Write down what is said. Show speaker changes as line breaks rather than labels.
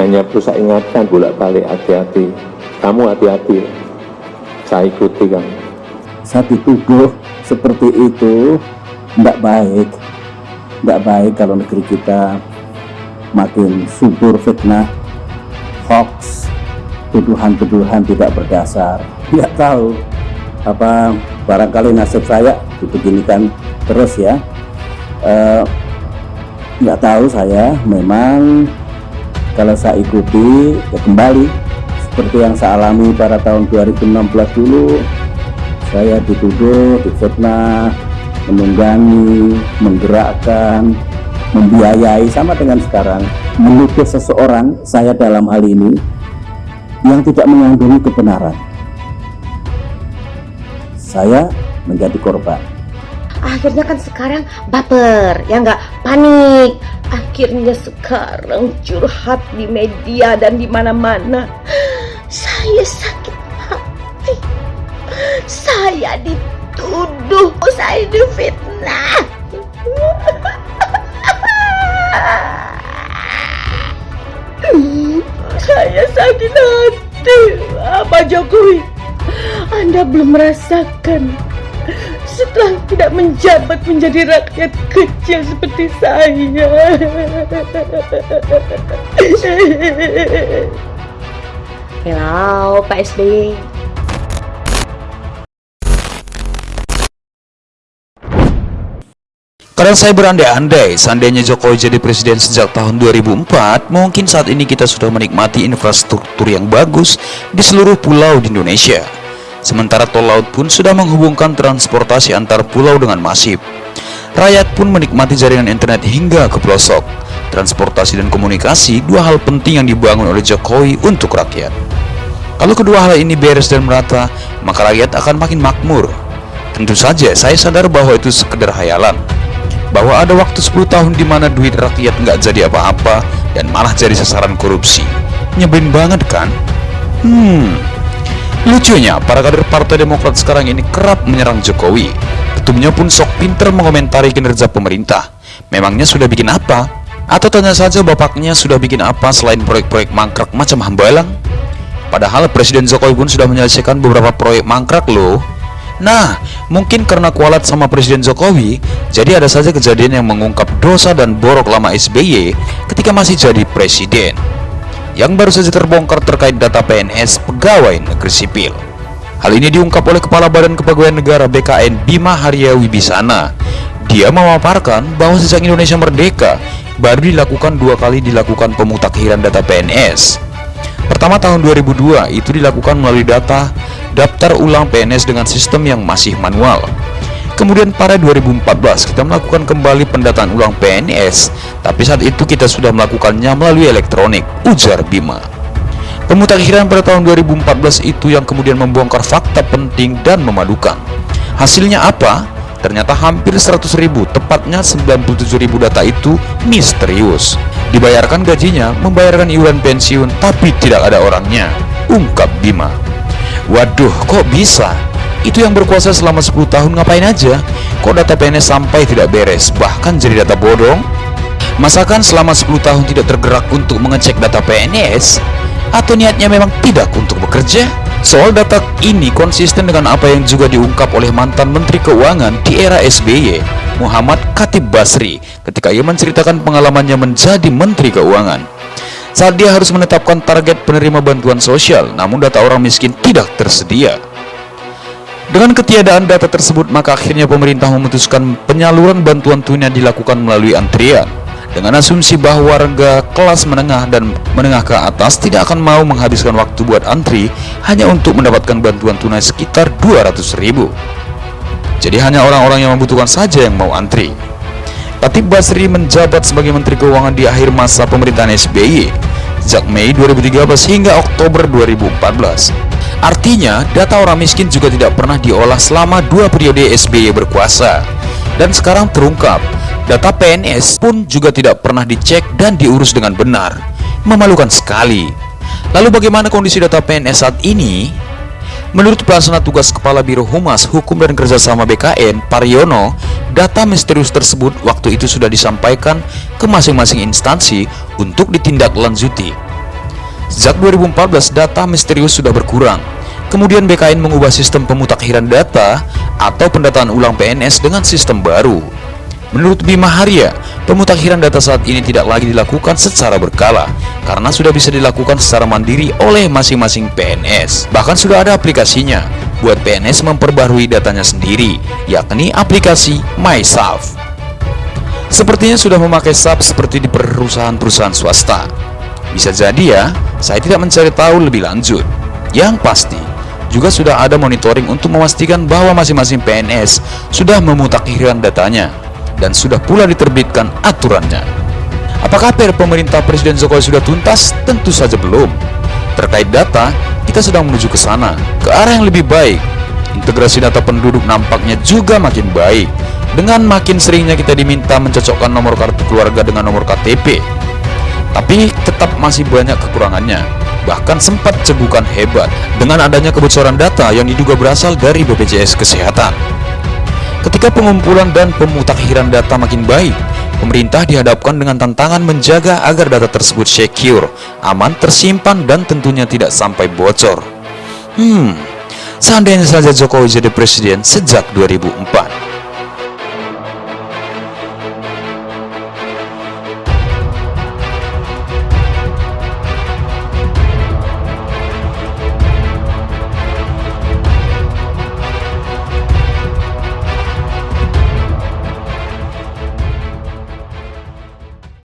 hanya perlu saya ingatkan bolak-balik hati-hati. Kamu hati-hati. Saya ikuti kamu.
Saya dituduh seperti itu tidak baik. Tidak baik kalau negeri kita makin subur fitnah. Hoax tuduhan-tuduhan tidak berdasar. Tidak tahu apa barangkali nasib saya dibeginikan terus ya. Eh, nggak uh, tahu saya memang kalau saya ikuti ya kembali. Seperti yang saya alami pada tahun 2016 dulu saya dituduh difitnah menunggangi menggerakkan membiayai sama dengan sekarang menuduh seseorang saya dalam hal ini yang tidak mengandungi kebenaran. Saya menjadi korban.
Akhirnya kan sekarang baper ya nggak? Panik akhirnya sekarang curhat di media dan di mana-mana. Saya sakit hati. Saya dituduh. Saya difitnah. Saya sakit hati. Pak Jokowi? Anda belum merasakan setelah tidak menjabat menjadi rakyat kecil seperti saya Hello Pak SBY
Kadang saya berandai-andai, seandainya Jokowi jadi presiden sejak tahun 2004, mungkin saat ini kita sudah menikmati infrastruktur yang bagus di seluruh pulau di Indonesia. Sementara tol laut pun sudah menghubungkan transportasi antar pulau dengan masif. Rakyat pun menikmati jaringan internet hingga ke pelosok. Transportasi dan komunikasi dua hal penting yang dibangun oleh Jokowi untuk rakyat. Kalau kedua hal ini beres dan merata, maka rakyat akan makin makmur. Tentu saja saya sadar bahwa itu sekedar hayalan bahwa ada waktu 10 tahun di mana duit rakyat nggak jadi apa-apa dan malah jadi sasaran korupsi. Nyebelin banget kan? Hmm. Lucunya, para kader Partai Demokrat sekarang ini kerap menyerang Jokowi. Ketumnya pun sok pinter mengomentari kinerja pemerintah. Memangnya sudah bikin apa? Atau tanya saja bapaknya sudah bikin apa selain proyek-proyek mangkrak macam hambalang? Padahal Presiden Jokowi pun sudah menyelesaikan beberapa proyek mangkrak loh. Nah, mungkin karena kualat sama Presiden Jokowi, jadi ada saja kejadian yang mengungkap dosa dan borok lama SBY ketika masih jadi presiden. Yang baru saja terbongkar terkait data PNS pegawai negeri sipil. Hal ini diungkap oleh Kepala Badan Kepegawaian Negara BKN Bima Haria Wibisana. Dia memaparkan bahwa sejak Indonesia merdeka, baru dilakukan dua kali dilakukan pemutakhiran data PNS. Pertama tahun 2002 itu dilakukan melalui data daftar ulang PNS dengan sistem yang masih manual. Kemudian pada 2014 kita melakukan kembali pendataan ulang PNS, tapi saat itu kita sudah melakukannya melalui elektronik, ujar Bima. Pemutakhiran pada tahun 2014 itu yang kemudian membongkar fakta penting dan memadukan. Hasilnya apa? Ternyata hampir 100 ribu, tepatnya 97 ribu data itu misterius. Dibayarkan gajinya, membayarkan iuran pensiun, tapi tidak ada orangnya, ungkap Bima. Waduh, kok bisa? Itu yang berkuasa selama 10 tahun ngapain aja? Kok data PNS sampai tidak beres, bahkan jadi data bodong? Masakan selama 10 tahun tidak tergerak untuk mengecek data PNS? Atau niatnya memang tidak untuk bekerja? Soal data ini konsisten dengan apa yang juga diungkap oleh mantan Menteri Keuangan di era SBY, Muhammad Khatib Basri, ketika ia menceritakan pengalamannya menjadi Menteri Keuangan saat dia harus menetapkan target penerima bantuan sosial, namun data orang miskin tidak tersedia. Dengan ketiadaan data tersebut, maka akhirnya pemerintah memutuskan penyaluran bantuan tunai dilakukan melalui antrian. Dengan asumsi bahwa warga kelas menengah dan menengah ke atas tidak akan mau menghabiskan waktu buat antri hanya untuk mendapatkan bantuan tunai sekitar 200 ribu. Jadi hanya orang-orang yang membutuhkan saja yang mau antri. Katib Basri menjabat sebagai Menteri Keuangan di akhir masa pemerintahan SBY sejak Mei 2013 hingga Oktober 2014. Artinya, data orang miskin juga tidak pernah diolah selama dua periode SBY berkuasa. Dan sekarang terungkap, data PNS pun juga tidak pernah dicek dan diurus dengan benar. Memalukan sekali. Lalu bagaimana kondisi data PNS saat ini? Menurut pelaksana tugas Kepala Biro Humas Hukum dan Kerjasama BKN, Pariono, data misterius tersebut waktu itu sudah disampaikan ke masing-masing instansi untuk ditindaklanjuti. Sejak 2014 data misterius sudah berkurang. Kemudian BKN mengubah sistem pemutakhiran data atau pendataan ulang PNS dengan sistem baru. Menurut Bima Haria, pemutakhiran data saat ini tidak lagi dilakukan secara berkala karena sudah bisa dilakukan secara mandiri oleh masing-masing PNS. Bahkan sudah ada aplikasinya buat PNS memperbarui datanya sendiri, yakni aplikasi MySaf. Sepertinya sudah memakai SAP seperti di perusahaan-perusahaan swasta. Bisa jadi ya, saya tidak mencari tahu lebih lanjut. Yang pasti, juga sudah ada monitoring untuk memastikan bahwa masing-masing PNS sudah memutakhirkan datanya dan sudah pula diterbitkan aturannya. Apakah PR pemerintah Presiden Jokowi sudah tuntas? Tentu saja belum. Terkait data, kita sedang menuju ke sana, ke arah yang lebih baik. Integrasi data penduduk nampaknya juga makin baik, dengan makin seringnya kita diminta mencocokkan nomor kartu keluarga dengan nomor KTP. Tapi tetap masih banyak kekurangannya, bahkan sempat cegukan hebat dengan adanya kebocoran data yang diduga berasal dari BPJS Kesehatan. Ketika pengumpulan dan pemutakhiran data makin baik, pemerintah dihadapkan dengan tantangan menjaga agar data tersebut secure, aman tersimpan dan tentunya tidak sampai bocor. Hmm, seandainya saja Jokowi jadi presiden sejak 2004,